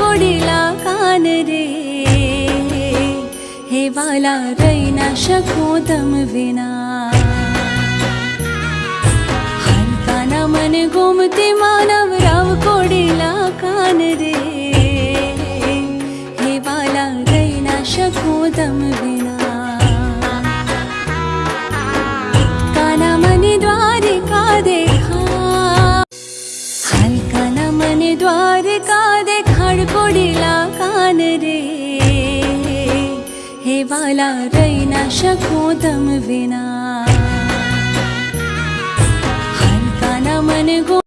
ोडिला कानरे हे बालाशाखो दम विना. कानामन गोमते मानव राला रैनाशाखो दम विना. मान रे। हे वाला रैना शको दम विना। हलता न मन गो